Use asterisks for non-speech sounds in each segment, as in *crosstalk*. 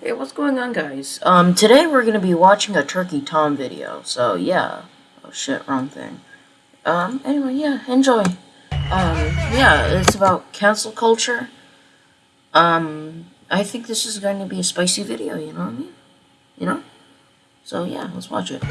Hey, what's going on, guys? Um, today we're gonna be watching a Turkey Tom video, so yeah. Oh shit, wrong thing. Um, anyway, yeah, enjoy. Um, yeah, it's about cancel culture. Um, I think this is going to be a spicy video, you know what I mean? You know? So yeah, let's watch it.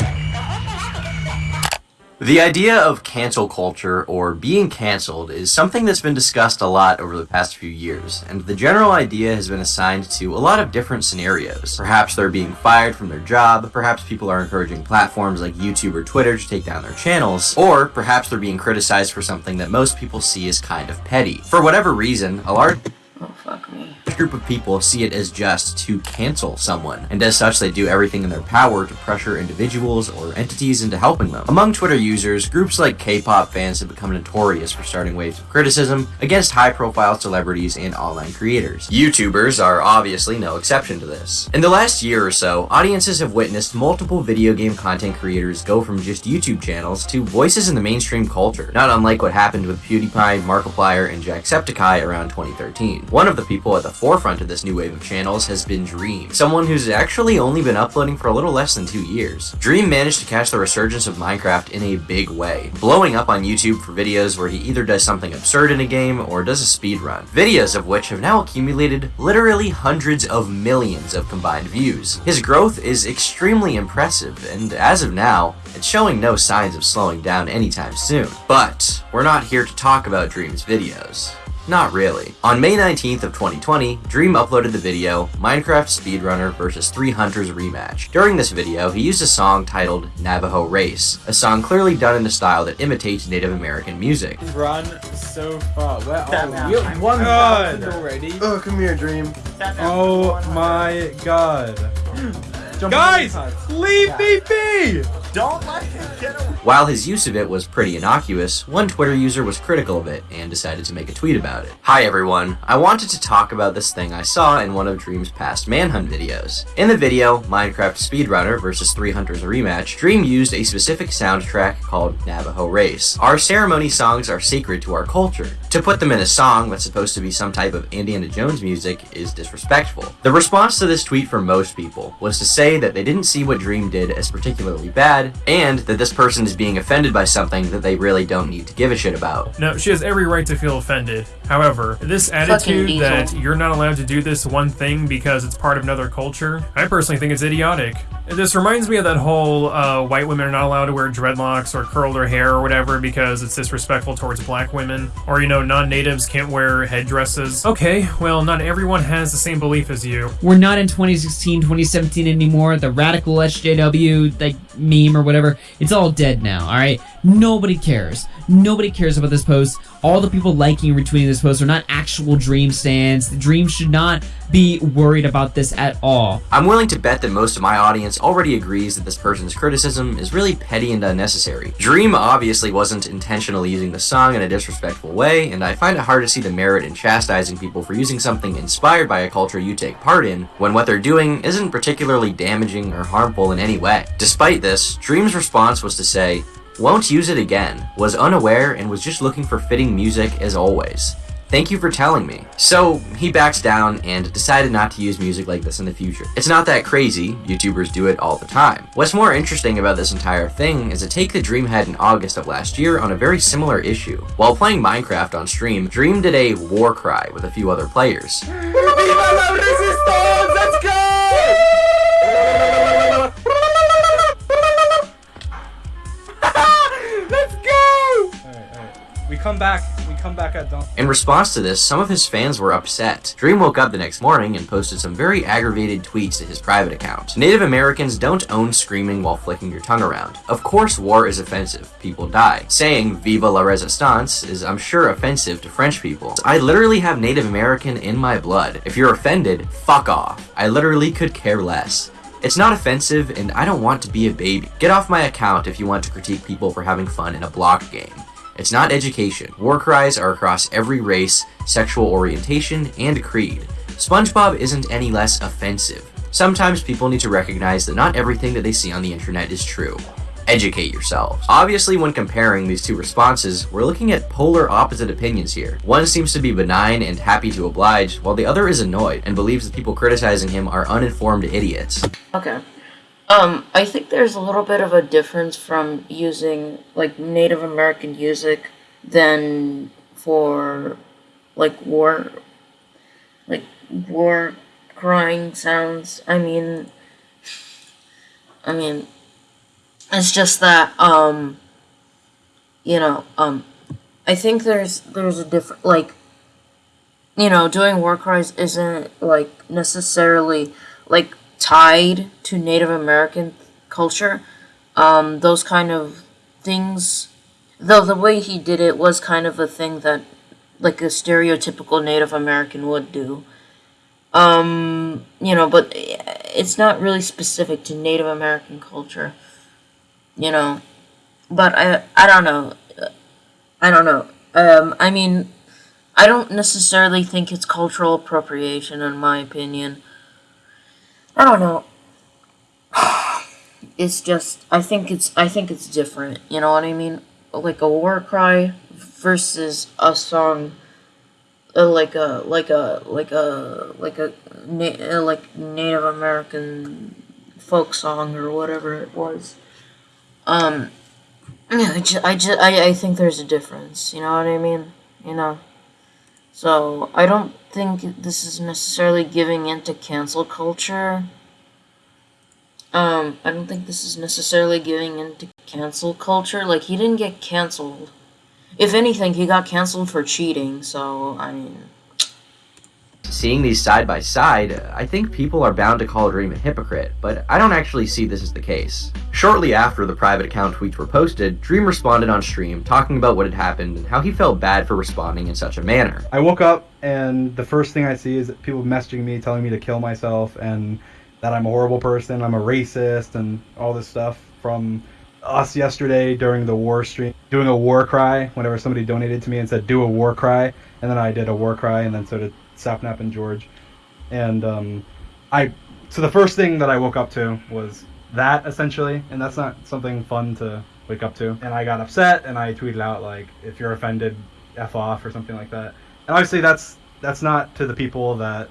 The idea of cancel culture, or being cancelled, is something that's been discussed a lot over the past few years, and the general idea has been assigned to a lot of different scenarios. Perhaps they're being fired from their job, perhaps people are encouraging platforms like YouTube or Twitter to take down their channels, or perhaps they're being criticized for something that most people see as kind of petty. For whatever reason, a large Oh, fuck me. group of people see it as just to cancel someone, and as such they do everything in their power to pressure individuals or entities into helping them. Among Twitter users, groups like K-pop fans have become notorious for starting waves of criticism against high-profile celebrities and online creators. YouTubers are obviously no exception to this. In the last year or so, audiences have witnessed multiple video game content creators go from just YouTube channels to voices in the mainstream culture, not unlike what happened with PewDiePie, Markiplier, and Jacksepticeye around 2013. One of the people at the forefront of this new wave of channels has been Dream, someone who's actually only been uploading for a little less than two years. Dream managed to catch the resurgence of Minecraft in a big way, blowing up on YouTube for videos where he either does something absurd in a game or does a speed run, videos of which have now accumulated literally hundreds of millions of combined views. His growth is extremely impressive, and as of now, it's showing no signs of slowing down anytime soon. But, we're not here to talk about Dream's videos. Not really. On May 19th of 2020, Dream uploaded the video Minecraft Speedrunner vs 3 Hunters Rematch. During this video, he used a song titled Navajo Race, a song clearly done in a style that imitates Native American music. Run so far. Where are we? out. We one God. thousand already. Oh, come here, Dream. Oh my god. *gasps* Guys, on the cards. leave me be! Don't let him get away. While his use of it was pretty innocuous, one Twitter user was critical of it and decided to make a tweet about it. Hi everyone, I wanted to talk about this thing I saw in one of Dream's past Manhunt videos. In the video, Minecraft Speedrunner vs 3 Hunters Rematch, Dream used a specific soundtrack called Navajo Race. Our ceremony songs are sacred to our culture. To put them in a song that's supposed to be some type of Indiana Jones music is disrespectful. The response to this tweet from most people was to say that they didn't see what Dream did as particularly bad, and that this person is being offended by something that they really don't need to give a shit about. No, she has every right to feel offended. However, this attitude that you're not allowed to do this one thing because it's part of another culture, I personally think it's idiotic. This reminds me of that whole uh, white women are not allowed to wear dreadlocks or curl their hair or whatever because it's disrespectful towards black women. Or, you know, non natives can't wear headdresses. Okay, well, not everyone has the same belief as you. We're not in 2016, 2017 anymore. The radical SJW like meme or whatever, it's all dead now. All right, nobody cares. Nobody cares about this post. All the people liking and retweeting this post are not actual Dream stands. Dream should not be worried about this at all. I'm willing to bet that most of my audience already agrees that this person's criticism is really petty and unnecessary. Dream obviously wasn't intentionally using the song in a disrespectful way, and I find it hard to see the merit in chastising people for using something inspired by a culture you take part in, when what they're doing isn't particularly damaging or harmful in any way. Despite this, Dream's response was to say, won't use it again, was unaware and was just looking for fitting music as always. Thank you for telling me. So, he backs down and decided not to use music like this in the future. It's not that crazy, YouTubers do it all the time. What's more interesting about this entire thing is a take that Dream had in August of last year on a very similar issue. While playing Minecraft on stream, Dream did a war cry with a few other players. *laughs* We come back. We come back at dawn. In response to this, some of his fans were upset. Dream woke up the next morning and posted some very aggravated tweets to his private account. Native Americans don't own screaming while flicking your tongue around. Of course war is offensive. People die. Saying Viva la Resistance is, I'm sure, offensive to French people. I literally have Native American in my blood. If you're offended, fuck off. I literally could care less. It's not offensive, and I don't want to be a baby. Get off my account if you want to critique people for having fun in a block game. It's not education. War cries are across every race, sexual orientation, and creed. SpongeBob isn't any less offensive. Sometimes people need to recognize that not everything that they see on the internet is true. educate yourselves. Obviously, when comparing these two responses, we're looking at polar opposite opinions here. One seems to be benign and happy to oblige, while the other is annoyed and believes that people criticizing him are uninformed idiots. Okay. Um, I think there's a little bit of a difference from using like Native American music than for like war like war crying sounds. I mean I mean it's just that um you know, um I think there's there's a different like you know, doing war cries isn't like necessarily like tied to Native American culture. Um, those kind of things, though the way he did it was kind of a thing that, like a stereotypical Native American would do. Um, you know, but it's not really specific to Native American culture. You know, but I I don't know. I don't know. Um, I mean, I don't necessarily think it's cultural appropriation, in my opinion. I don't know. *sighs* It's just I think it's I think it's different. You know what I mean? Like a war cry versus a song, uh, like a like a like a like a na- uh, like Native American folk song or whatever it was. Um, I just, I, just, I, I think there's a difference. You know what I mean? You know. So I don't think this is necessarily giving into cancel culture. Um, I don't think this is necessarily giving into cancel culture. Like he didn't get canceled. If anything, he got canceled for cheating. So I mean, Seeing these side by side, I think people are bound to call Dream a hypocrite, but I don't actually see this as the case. Shortly after the private account tweets were posted, Dream responded on stream talking about what had happened and how he felt bad for responding in such a manner. I woke up and the first thing I see is people messaging me telling me to kill myself and that I'm a horrible person, I'm a racist, and all this stuff from us yesterday during the war stream, doing a war cry whenever somebody donated to me and said, do a war cry. And then I did a war cry, and then so did Sapnap and George. And um, I, so the first thing that I woke up to was that essentially, and that's not something fun to wake up to. And I got upset, and I tweeted out like, "If you're offended, f off" or something like that. And obviously, that's that's not to the people that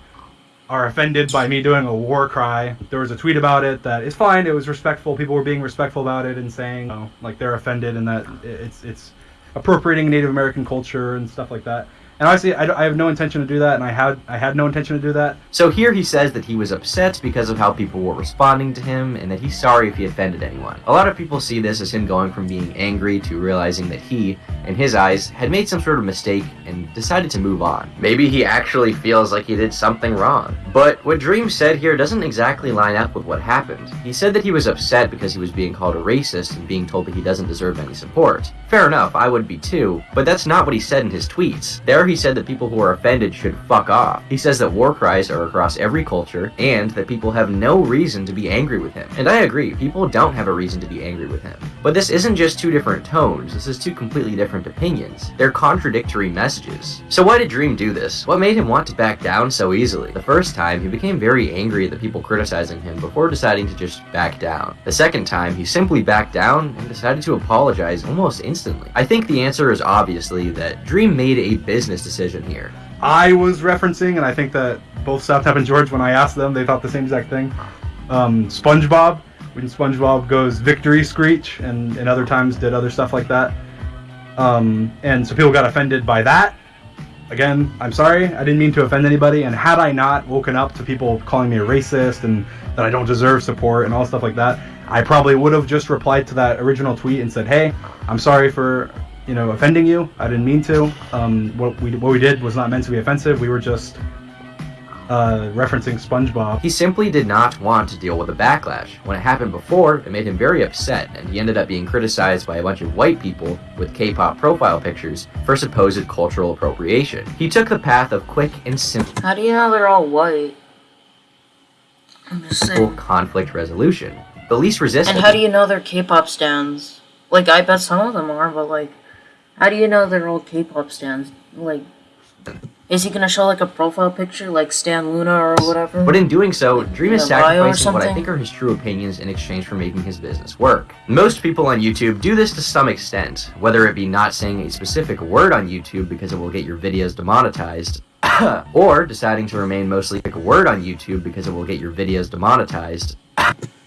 are offended by me doing a war cry. There was a tweet about it that is fine. It was respectful. People were being respectful about it and saying, you know, like they're offended and that it's it's appropriating Native American culture and stuff like that. And honestly, I, I have no intention to do that, and I had I had no intention to do that. So here he says that he was upset because of how people were responding to him and that he's sorry if he offended anyone. A lot of people see this as him going from being angry to realizing that he, in his eyes, had made some sort of mistake and decided to move on. Maybe he actually feels like he did something wrong. But what Dream said here doesn't exactly line up with what happened. He said that he was upset because he was being called a racist and being told that he doesn't deserve any support. Fair enough, I would be too, but that's not what he said in his tweets. There he said that people who are offended should fuck off. He says that war cries are across every culture and that people have no reason to be angry with him. And I agree, people don't have a reason to be angry with him. But this isn't just two different tones, this is two completely different opinions. They're contradictory messages. So why did Dream do this? What made him want to back down so easily? The first time, he became very angry at the people criticizing him before deciding to just back down. The second time, he simply backed down and decided to apologize almost instantly. I think the answer is obviously that Dream made a business decision here. I was referencing, and I think that both Sapnap and George, when I asked them, they thought the same exact thing. Um, SpongeBob, when SpongeBob goes victory screech, and, and other times did other stuff like that. Um, and so people got offended by that. Again, I'm sorry, I didn't mean to offend anybody. And had I not woken up to people calling me a racist and that I don't deserve support and all stuff like that, I probably would have just replied to that original tweet and said, "Hey, I'm sorry for you know offending you. I didn't mean to. Um, what we what we did was not meant to be offensive. We were just uh, referencing SpongeBob." He simply did not want to deal with a backlash. When it happened before, it made him very upset, and he ended up being criticized by a bunch of white people with K-pop profile pictures for supposed cultural appropriation. He took the path of quick and simple how do you know they're all white? I'm just saying. conflict resolution. The least resistance. And how do you know they're K-pop stands? Like, I bet some of them are, but like, how do you know they're all K-pop stands? Like, Is he gonna show like a profile picture like Stan Loona or whatever? But in doing so, Dream is In a bio or sacrificing what I think are his true opinions in exchange for making his business work. Most people on YouTube do this to some extent, whether it be not saying a specific word on YouTube because it will get your videos demonetized, *coughs* or deciding to remain mostly a word on YouTube because it will get your videos demonetized, *coughs*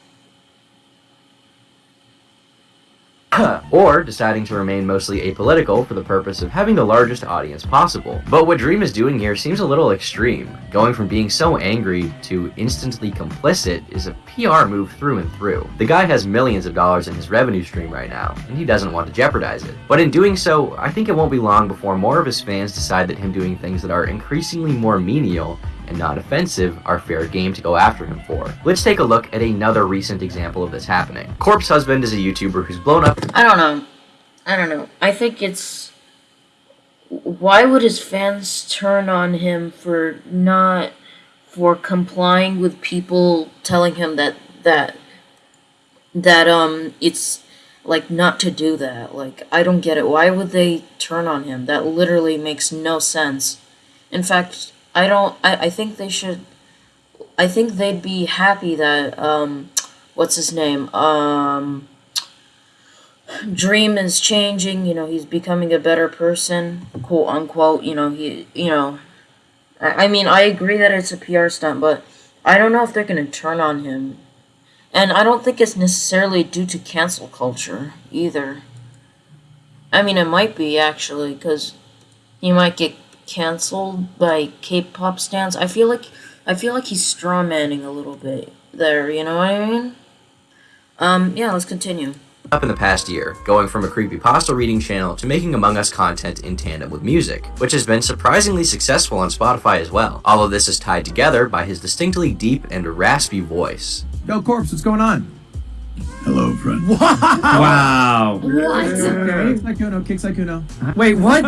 or deciding to remain mostly apolitical for the purpose of having the largest audience possible. But what Dream is doing here seems a little extreme. Going from being so angry to instantly complicit is a PR move through and through. The guy has millions of dollars in his revenue stream right now, and he doesn't want to jeopardize it. But in doing so, I think it won't be long before more of his fans decide that him doing things that are increasingly more menial and not offensive are fair game to go after him for. Let's take a look at another recent example of this happening. Corpse Husband is a YouTuber who's blown up I don't know. I don't know. I think it's. Why would his fans turn on him for not. for complying with people telling him that. that. that, um, it's. like, not to do that? Like, I don't get it. Why would they turn on him? That literally makes no sense. In fact, I don't. I, I think they should. I think they'd be happy that, um. What's his name? Um. Dream is changing, you know, he's becoming a better person, quote unquote, you know, he, you know, I, I mean, I agree that it's a PR stunt, but I don't know if they're gonna turn on him. And I don't think it's necessarily due to cancel culture either. I mean, it might be actually, because he might get canceled by K-pop stans. I feel like, I feel like he's strawmanning a little bit there, you know what I mean? Um, yeah, let's continue. up in the past year, going from a creepypasta reading channel to making Among Us content in tandem with music, which has been surprisingly successful on Spotify as well. All of this is tied together by his distinctly deep and raspy voice. Yo, Corpse, what's going on? Hello, friend. *laughs* Wow. What? Kick Sykkuno, kick Sykkuno. Uh-huh. Wait, what?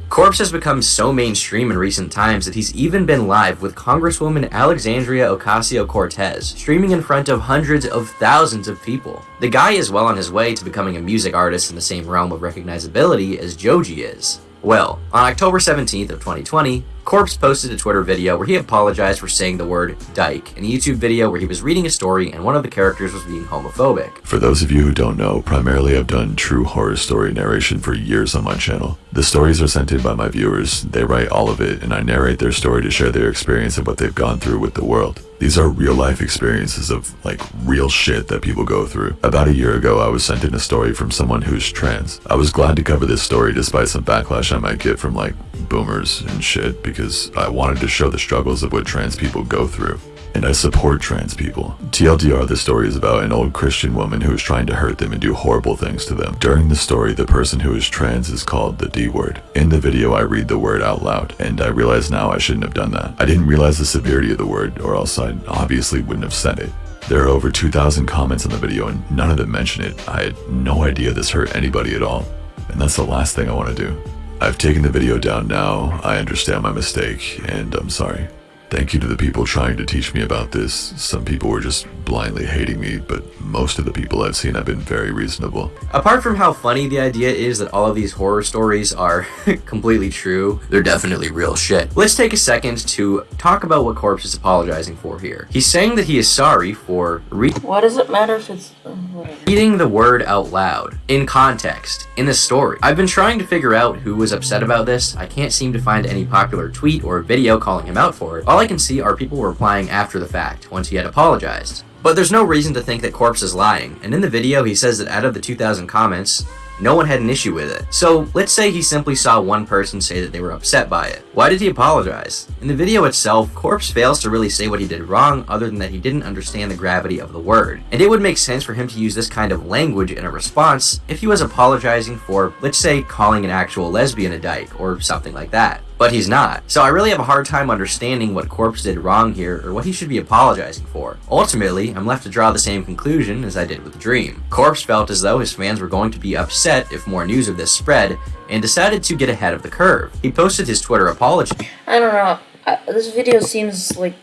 *laughs* Corpse has become so mainstream in recent times that he's even been live with Congresswoman Alexandria Ocasio-Cortez, streaming in front of hundreds of thousands of people. The guy is well on his way to becoming a music artist in the same realm of recognizability as Joji is. Well, on October 17th of 2020, Corpse posted a Twitter video where he apologized for saying the word dyke in a YouTube video where he was reading a story and one of the characters was being homophobic. For those of you who don't know, primarily I've done true horror story narration for years on my channel. The stories are sent in by my viewers, they write all of it, and I narrate their story to share their experience of what they've gone through with the world. These are real life experiences of like real shit that people go through. About a year ago, I was sent in a story from someone who's trans. I was glad to cover this story despite some backlash I might get from like boomers and shit because I wanted to show the struggles of what trans people go through. And I support trans people. TLDR, the story is about an old Christian woman who is trying to hurt them and do horrible things to them. During the story, the person who is trans is called the D word. In the video, I read the word out loud, and I realize now I shouldn't have done that. I didn't realize the severity of the word, or else I obviously wouldn't have said it. There are over 2,000 comments on the video, and none of them mention it. I had no idea this hurt anybody at all. And that's the last thing I want to do. I've taken the video down now. I understand my mistake, and I'm sorry. Thank you to the people trying to teach me about this. Some people were just blindly hating me, but most of the people I've seen have been very reasonable. Apart from how funny the idea is that all of these horror stories are *laughs* completely true, they're definitely real shit. Let's take a second to talk about what Corpse is apologizing for here. He's saying that he is sorry for re- Why does it matter if it's whatever? Reading the word out loud, in context, in the story. I've been trying to figure out who was upset about this. I can't seem to find any popular tweet or video calling him out for it. All I can see are people replying after the fact, once he had apologized. But there's no reason to think that Corpse is lying, and in the video he says that out of the 2,000 comments, no one had an issue with it. So let's say he simply saw one person say that they were upset by it. Why did he apologize? In the video itself, Corpse fails to really say what he did wrong other than that he didn't understand the gravity of the word. And it would make sense for him to use this kind of language in a response if he was apologizing for, let's say, calling an actual lesbian a dyke or something like that. But he's not. So I really have a hard time understanding what Corpse did wrong here or what he should be apologizing for. Ultimately, I'm left to draw the same conclusion as I did with the Dream. Corpse felt as though his fans were going to be upset if more news of this spread and decided to get ahead of the curve. He posted his Twitter apology I don't know. This video seems like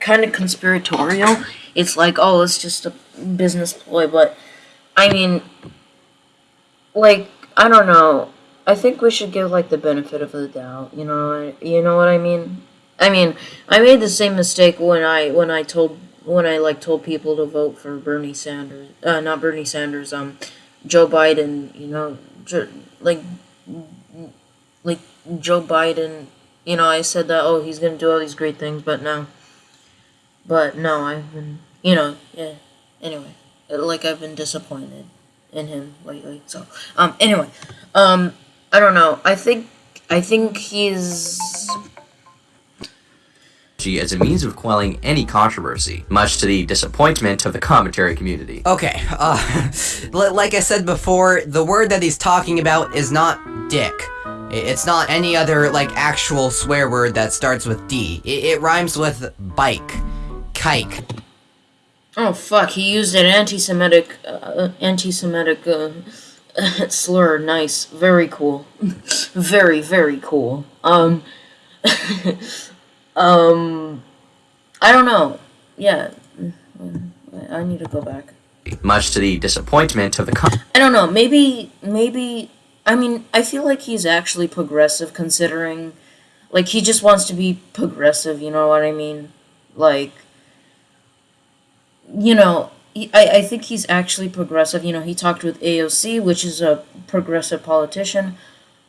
kind of conspiratorial. It's like, oh, it's just a business ploy, but I mean, like, I don't know. I think we should give like the benefit of the doubt. You know, you know what I mean. I mean, I made the same mistake when I when I told when I like told people to vote for Bernie Sanders. Uh, not Bernie Sanders. Um, Joe Biden. You know, like like Joe Biden. You know, I said that oh he's gonna do all these great things, but no. But no, I've been you know yeah. Anyway, like I've been disappointed in him lately. So um anyway, um I don't know. I think I think he's as a means of quelling any controversy, much to the disappointment of the commentary community. Okay, uh, *laughs* like I said before, the word that he's talking about is not dick. It's not any other, like, actual swear word that starts with D. It, it rhymes with bike. Kike. Oh fuck! He used an anti-Semitic, uh, anti-Semitic uh, *laughs* slur. Nice, very cool, very very cool. Um, *laughs* um, I don't know. Yeah, I need to go back. Much to the disappointment of the I don't know. Maybe, maybe. I mean, I feel like he's actually progressive, considering, like, he just wants to be progressive. You know what I mean? Like, you know, he, I I think he's actually progressive. You know, he talked with AOC, which is a progressive politician.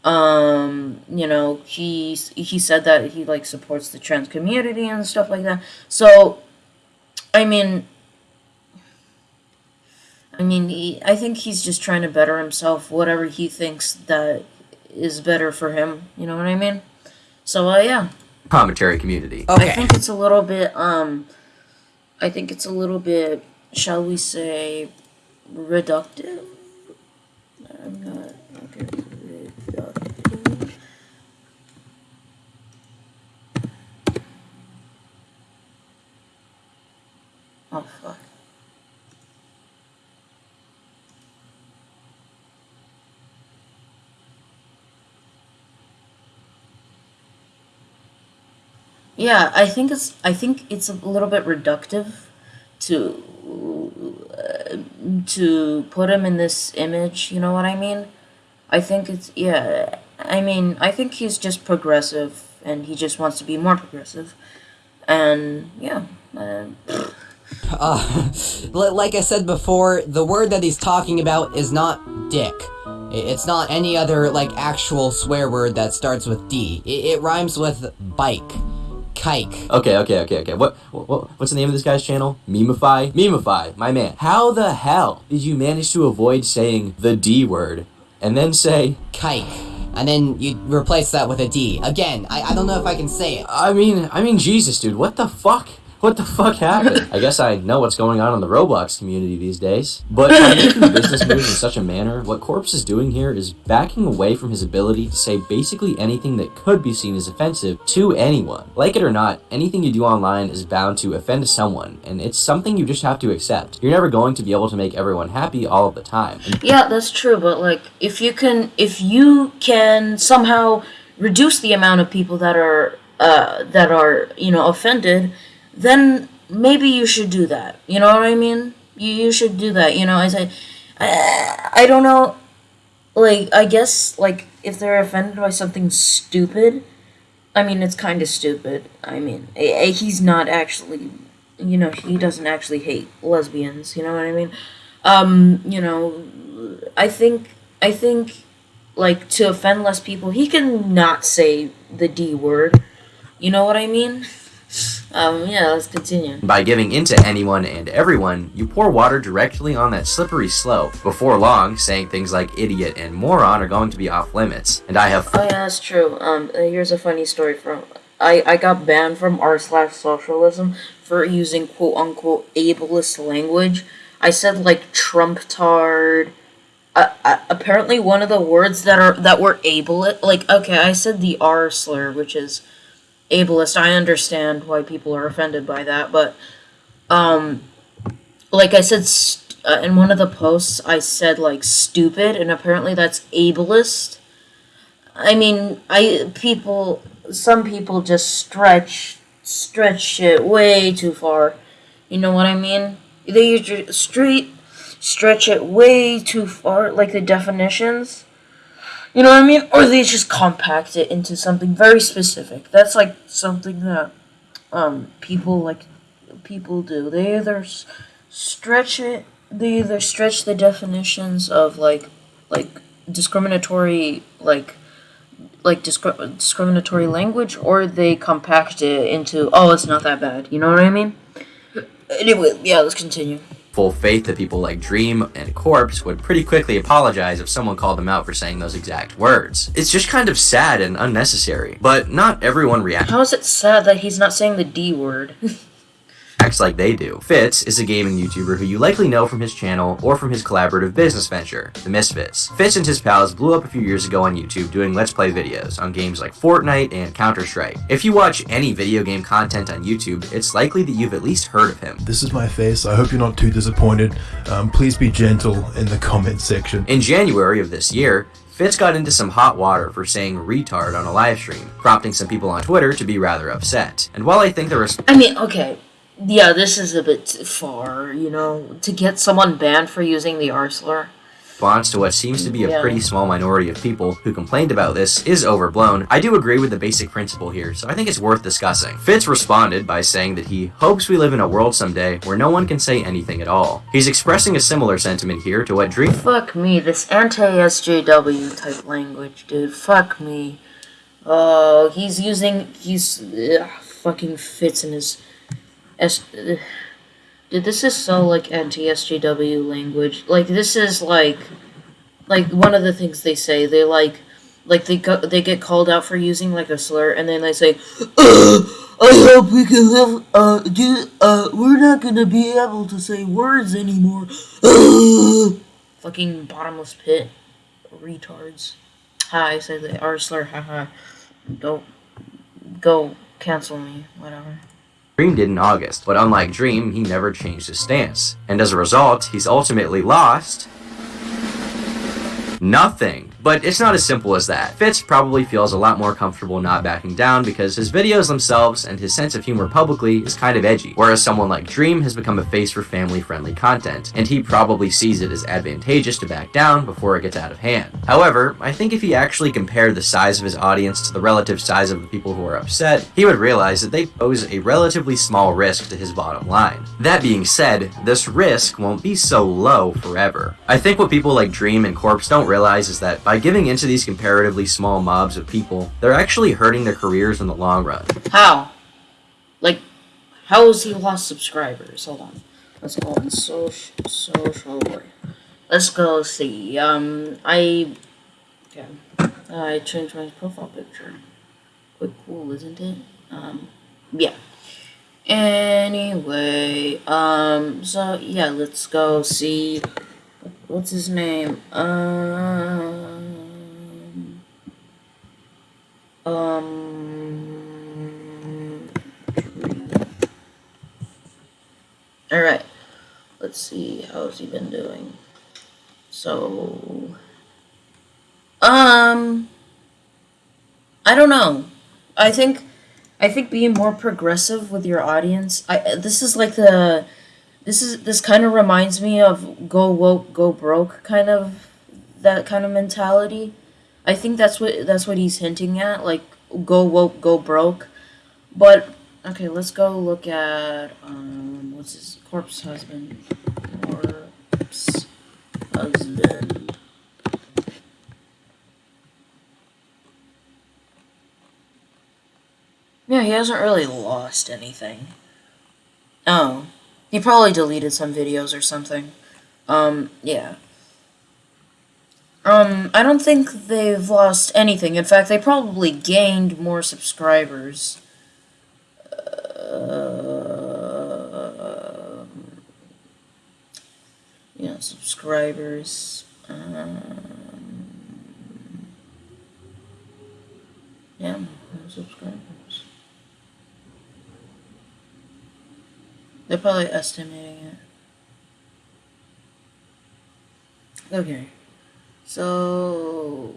Um, you know, he he said that he like supports the trans community and stuff like that. So, I mean, I mean, he, I think he's just trying to better himself, whatever he thinks that is better for him. You know what I mean? So, uh, yeah. commentary community. I think it's a little bit, um, I think it's a little bit, shall we say, reductive? I'm not, okay. Oh, fuck. Yeah, I think it's I think it's a little bit reductive to to put him in this image. You know what I mean? I think it's yeah. I mean, I think he's just progressive, and he just wants to be more progressive, and yeah. Uh, Uh, like I said before, the word that he's talking about is not dick. It's not any other, like, actual swear word that starts with D. I- It rhymes with bike. Kike. Okay, okay, okay, okay. What, what what's the name of this guy's channel? Memify? Memify, my man. How the hell did you manage to avoid saying the D word and then say Kike. And then you replace that with a D. Again, I, I don't know if I can say it. I mean, I mean Jesus, dude. What the fuck? What the fuck happened? I guess I know what's going on in the Roblox community these days. But by making business moves in such a manner, what Corpse is doing here is backing away from his ability to say basically anything that could be seen as offensive to anyone. Like it or not, anything you do online is bound to offend someone, and it's something you just have to accept. You're never going to be able to make everyone happy all of the time. Yeah, that's true, but like if you can if you can somehow reduce the amount of people that are uh that are, you know, offended, then maybe you should do that. You know what I mean? You you should do that, you know, I say I, I don't know like I guess like if they're offended by something stupid, I mean it's kind of stupid. I mean, eh, eh, he's not actually you know, he doesn't actually hate lesbians, you know what I mean? Um, you know, I think I think like to offend less people, he can not say the D word. You know what I mean? Um, yeah, let's continue. By giving into anyone and everyone, you pour water directly on that slippery slope. Before long, saying things like idiot and moron are going to be off limits. And I have Oh yeah, that's true. Um, uh, here's a funny story from I I got banned from r slash socialism for using quote unquote ableist language. I said like Trump tard. Uh, uh, apparently, one of the words that are that were ableist, like okay, I said the R slur, which is ableist. I understand why people are offended by that, but um, like I said, uh, in one of the posts, I said like stupid, and apparently that's ableist. I mean, I people, some people just stretch stretch shit way too far. You know what I mean? They street stretch it way too far, like the definitions. You know what I mean? Or they just compact it into something very specific. That's like something that um people like people do. They either stretch it. They either stretch the definitions of like like discriminatory like like discri- discriminatory language, or they compact it into oh it's not that bad. You know what I mean? Anyway, yeah, let's continue. Full faith that people like Dream and Corpse would pretty quickly apologize if someone called them out for saying those exact words. It's just kind of sad and unnecessary, but not everyone reacts How is it sad that he's not saying the D word? *laughs* like they do. Fitz is a gaming YouTuber who you likely know from his channel or from his collaborative business venture, The Misfits. Fitz and his pals blew up a few years ago on YouTube doing Let's Play videos on games like Fortnite and Counter-Strike. If you watch any video game content on YouTube, it's likely that you've at least heard of him. This is my face. I hope you're not too disappointed. Um, please be gentle in the comment section. In January of this year, Fitz got into some hot water for saying retard on a live stream, prompting some people on Twitter to be rather upset. And while I think the res- I mean, okay, yeah, this is a bit too far, you know, to get someone banned for using the R slur. response to what seems to be a Yeah. pretty small minority of people who complained about this is overblown, I do agree with the basic principle here, so I think it's worth discussing. Fitz responded by saying that he hopes we live in a world someday where no one can say anything at all. He's expressing a similar sentiment here to what Dream Fuck me, this anti-SJW type language, dude. Fuck me. Oh, he's using he's ugh, fucking Fitz in his S. Dude, this is so like anti-SJW language. Like this is like, like one of the things they say. They like, like they go, they get called out for using like a slur, and then they say, *clears throat* "I hope we can live. Uh, do uh, we're not gonna be able to say words anymore." *clears throat* Fucking bottomless pit, retards. Ha! I the R slur. Haha. Go, go, cancel me. Whatever. Dream did in August, but unlike Dream, he never changed his stance. And as a result, he's ultimately lost nothing. But it's not as simple as that. Fitz probably feels a lot more comfortable not backing down because his videos themselves and his sense of humor publicly is kind of edgy, whereas someone like Dream has become a face for family-friendly content, and he probably sees it as advantageous to back down before it gets out of hand. However, I think if he actually compared the size of his audience to the relative size of the people who are upset, he would realize that they pose a relatively small risk to his bottom line. That being said, this risk won't be so low forever. I think what people like Dream and Corpse don't realize is that by giving into these comparatively small mobs of people, they're actually hurting their careers in the long run. How? Like, how has he lost subscribers? Hold on. Let's go on social social. Let's go see. Um, I okay. I changed my profile picture. Quite cool, isn't it? Um, yeah. Anyway, um, so yeah, let's go see. What's his name? Um. Um. All right. Let's see. How's he been doing? So. Um. I don't know. I think. I think being more progressive with your audience. I this is like the. This is this kind of reminds me of go woke go broke kind of that kind of mentality. I think that's what that's what he's hinting at, like go woke, go broke. But okay, let's go look at um what's his corpse husband? Husband. Yeah, he hasn't really lost anything. Oh. He probably deleted some videos or something. Um, yeah. Um, I don't think they've lost anything. In fact, they probably gained more subscribers. Uh, yeah, subscribers. Um, yeah, subscribers. They're probably estimating it. Okay. So,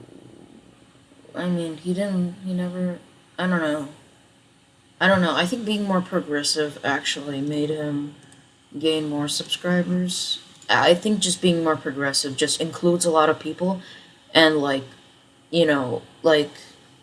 I mean, he didn't, he never, I don't know. I don't know. I think being more progressive actually made him gain more subscribers. I think just being more progressive just includes a lot of people and, like, you know, like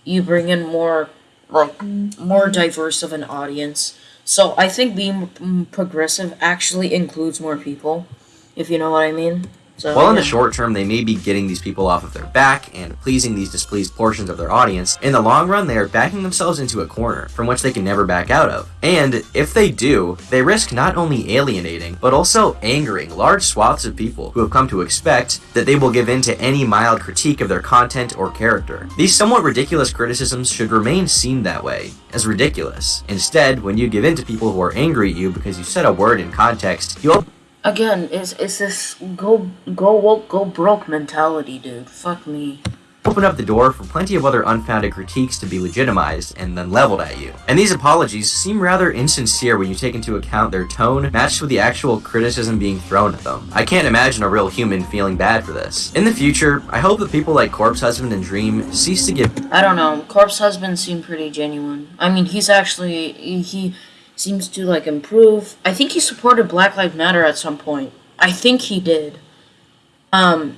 you bring in more like more diverse of an audience. So I think being progressive actually includes more people, if you know what I mean. So While in the short term, they may be getting these people off of their back and pleasing these displeased portions of their audience, in the long run, they are backing themselves into a corner from which they can never back out of. And if they do, they risk not only alienating, but also angering large swaths of people who have come to expect that they will give in to any mild critique of their content or character. These somewhat ridiculous criticisms should remain seen that way, as ridiculous. Instead, when you give in to people who are angry at you because you said a word in context, you Again, it's, it's this go go woke go broke mentality, dude. Fuck me. open up the door for plenty of other unfounded critiques to be legitimized and then leveled at you. And these apologies seem rather insincere when you take into account their tone matched with the actual criticism being thrown at them. I can't imagine a real human feeling bad for this. In the future, I hope that people like Corpse Husband and Dream cease to give I don't know. Corpse Husband seemed pretty genuine. I mean, he's actually he, he seems to like improve. I think he supported Black Lives Matter at some point. I think he did. Um.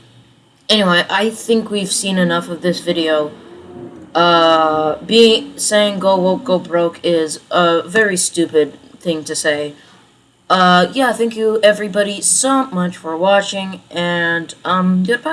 Anyway, I think we've seen enough of this video. Uh, being saying go woke go broke is a very stupid thing to say. Uh, yeah, thank you everybody so much for watching, and um, goodbye.